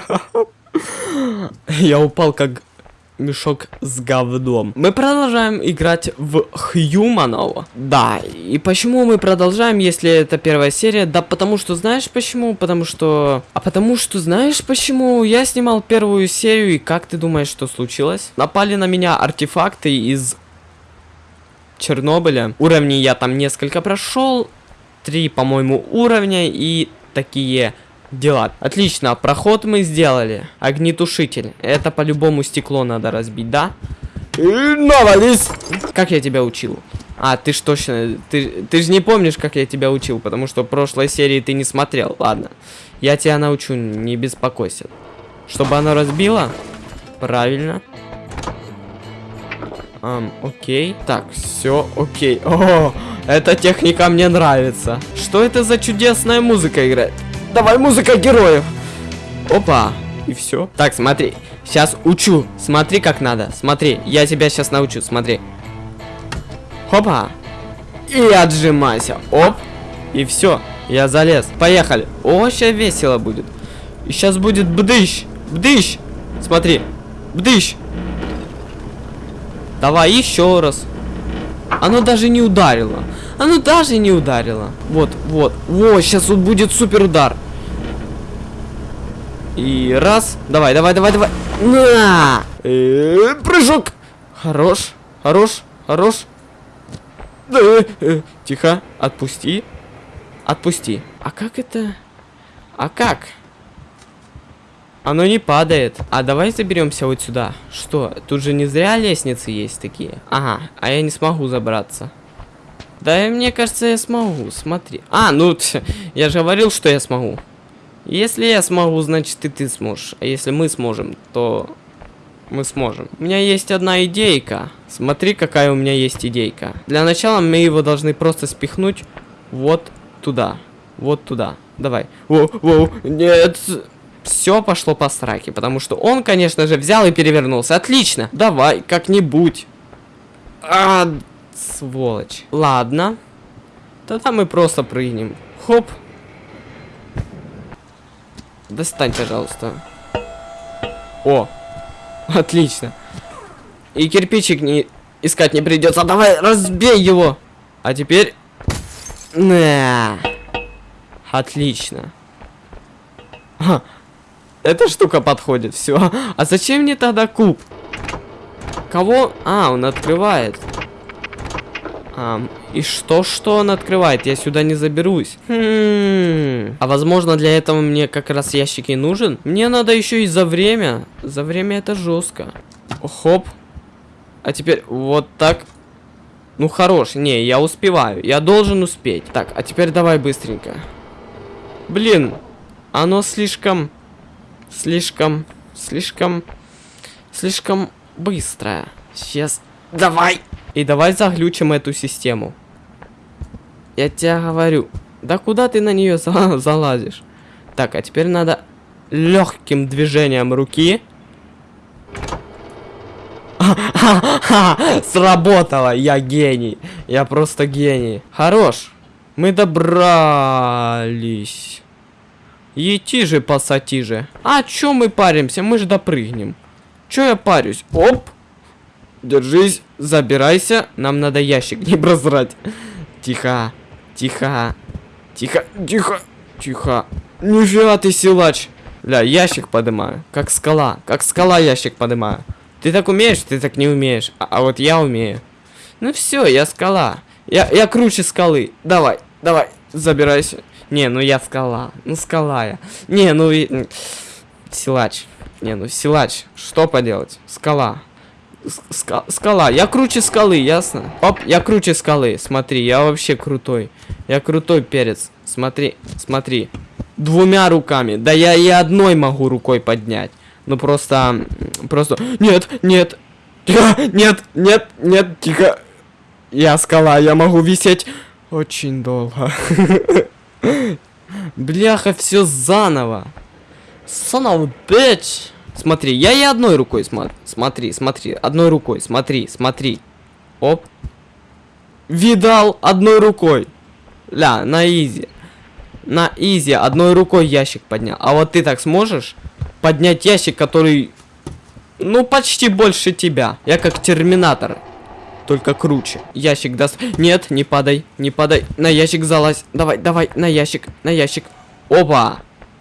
Я упал как мешок с говном. Мы продолжаем играть в Хьюманов. Да, и почему мы продолжаем, если это первая серия? Да потому что, знаешь почему? Потому что... А потому что, знаешь почему? Я снимал первую серию, и как ты думаешь, что случилось? Напали на меня артефакты из Чернобыля. Уровни я там несколько прошел. Три, по-моему, уровня и такие дела. Отлично, проход мы сделали. Огнетушитель. Это по-любому стекло надо разбить, да? Навались! Как я тебя учил? А, ты ж точно... Ты, ты же не помнишь, как я тебя учил, потому что в прошлой серии ты не смотрел. Ладно. Я тебя научу, не беспокойся. Чтобы оно разбило? Правильно. Um, окей. Так, все окей. О, эта техника мне нравится. Что это за чудесная музыка играет? Давай, музыка героев. Опа. И все. Так, смотри. Сейчас учу. Смотри, как надо. Смотри, я тебя сейчас научу. Смотри. Хопа. И отжимайся. Оп. И все. Я залез. Поехали. О, сейчас весело будет. И сейчас будет бдыщ. Бдыщ. Смотри. Бдыщ. Давай еще раз. Оно даже не ударило. Оно даже не ударило. Вот, вот. Во, сейчас вот будет супер удар. И раз. Давай, давай, давай, давай. На! Э прыжок. Хорош, хорош, хорош. Э -э, тихо, отпусти. Отпусти. А как это? А как? Оно не падает. А давай заберемся вот сюда. Что? Тут же не зря лестницы есть такие. Ага, а я не смогу забраться. Да, мне кажется, я смогу. Смотри. А, ну, я же говорил, что я смогу. Если я смогу, значит и ты сможешь. А если мы сможем, то мы сможем. У меня есть одна идейка. Смотри, какая у меня есть идейка. Для начала мы его должны просто спихнуть вот туда. Вот туда. Давай. О, о, нет. Все пошло по сраке, потому что он, конечно же, взял и перевернулся. Отлично. Давай, как-нибудь. А, сволочь. Ладно. Тогда мы просто прыгнем. Хоп. Достань, пожалуйста. О, отлично. И кирпичик не искать не придется. Давай, разбей его. А теперь... На. Отлично. А, эта штука подходит, все. А зачем мне тогда куб? Кого? А, он открывает. А, и что, что он открывает? Я сюда не заберусь. Хм. А возможно для этого мне как раз ящик и нужен? Мне надо еще и за время. За время это жестко. Хоп. А теперь вот так. Ну хорош. Не, я успеваю. Я должен успеть. Так, а теперь давай быстренько. Блин. Оно слишком... Слишком... Слишком... Слишком быстрое. Сейчас. Давай. И давай заглючим эту систему. Я тебе говорю. Да куда ты на нее за залазишь? Так, а теперь надо легким движением руки. Сработало, я гений. Я просто гений. Хорош. Мы добрались. Ети же, пасати же. А чё мы паримся? Мы же допрыгнем. Чё я парюсь? Оп. Держись, забирайся. Нам надо ящик не прозрать. Тихо, тихо, тихо, тихо, тихо. Нифига ты силач. Бля, ящик поднимаю. Как скала, как скала ящик поднимаю. Ты так умеешь, ты так не умеешь. А, а вот я умею. Ну все, я скала. Я, я круче скалы. Давай, давай, забирайся. Не, ну я скала. Ну скала я. Не, ну и... Силач. Не, ну силач. Что поделать? Скала. Ска скала. Я круче скалы, ясно? Оп, я круче скалы. Смотри, я вообще крутой. Я крутой перец. Смотри, смотри. Двумя руками. Да я и одной могу рукой поднять. Ну просто... Просто... Нет, нет. Тихо, нет, нет, нет, тихо. Я скала, я могу висеть очень долго. Бляха, все заново. Son of bitch. Смотри, я и одной рукой смотри. Смотри, смотри. Одной рукой. Смотри, смотри. Оп. Видал одной рукой. Ля, на изи. На изи одной рукой ящик поднял. А вот ты так сможешь? поднять ящик, который, ну, почти больше тебя. Я как терминатор, только круче. Ящик даст... Нет, не падай, не падай. На ящик залазь. Давай, давай, на ящик, на ящик. Опа!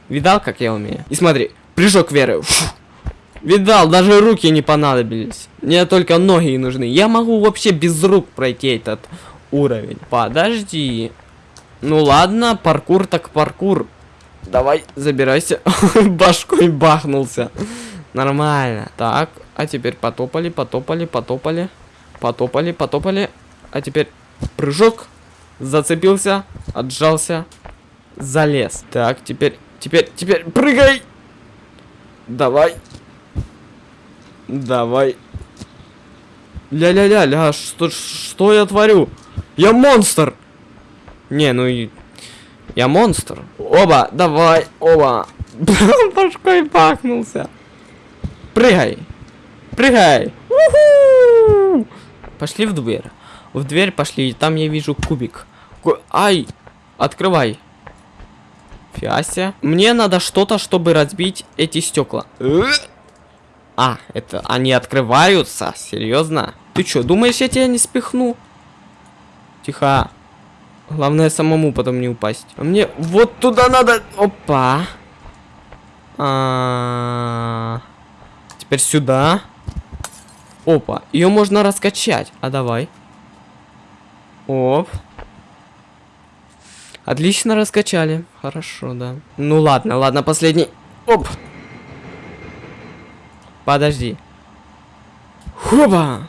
Видал, как я умею? И смотри, прыжок веры. Фу. Видал, даже руки не понадобились. Мне только ноги нужны. Я могу вообще без рук пройти этот уровень. Подожди. Ну ладно, паркур так паркур. Давай, забирайся. Башкой бахнулся. Нормально. Так, а теперь потопали, потопали, потопали. Потопали, потопали. А теперь прыжок. Зацепился, отжался, залез. Так, теперь, теперь, теперь прыгай. Давай. Давай. Ля-ля-ля-ля, что, что я творю? Я монстр! Не, ну и... Я монстр. Оба, давай, оба. Башкой пахнулся. Прыгай. Прыгай. Пошли в дверь. В дверь пошли, там я вижу кубик. Ку Ай! Открывай. Фиася. Мне надо что-то, чтобы разбить эти стекла. А, это они открываются? Серьезно? Ты что, думаешь, я тебя не спихну? Тихо. Главное самому потом не упасть. А мне вот туда надо... Опа. А -а -а. Теперь сюда. Опа. Ее можно раскачать. А давай. Оп. Отлично раскачали. Хорошо, да. Ну ладно, ладно, последний. Оп. Подожди. Хоба!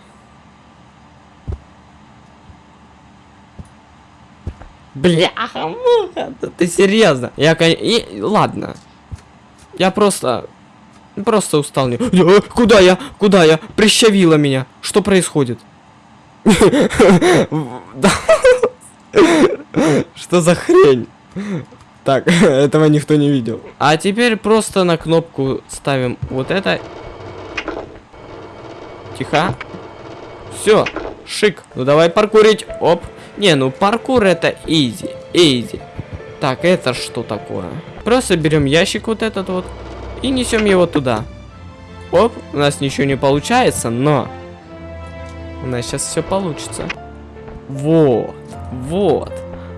Бляха, муха, ты серьезно? Я, и, ладно. Я просто, просто устал. Не... Куда я? Куда я? Прищавила меня. Что происходит? Что за хрень? Так, этого никто не видел. А теперь просто на кнопку ставим вот это Тихо. Все, шик. Ну давай паркурить. Оп. Не, ну паркур это изи. Изи. Так, это что такое? Просто берем ящик вот этот вот и несем его туда. Оп, у нас ничего не получается, но у нас сейчас все получится. Вот, вот.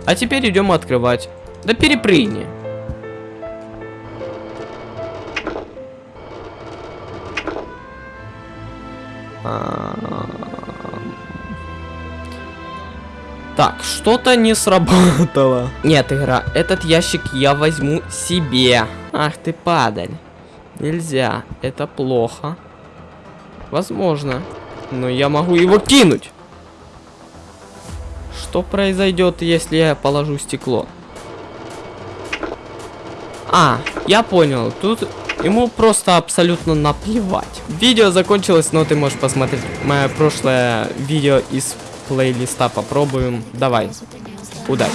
А теперь идем открывать. Да перепрыгни. Так, что-то не сработало. Нет, игра, этот ящик я возьму себе. Ах ты падаль. Нельзя, это плохо. Возможно. Но я могу его кинуть. Что произойдет, если я положу стекло? А, я понял. Тут ему просто абсолютно наплевать. Видео закончилось, но ты можешь посмотреть мое прошлое видео из плейлиста попробуем. Давай. Удачи.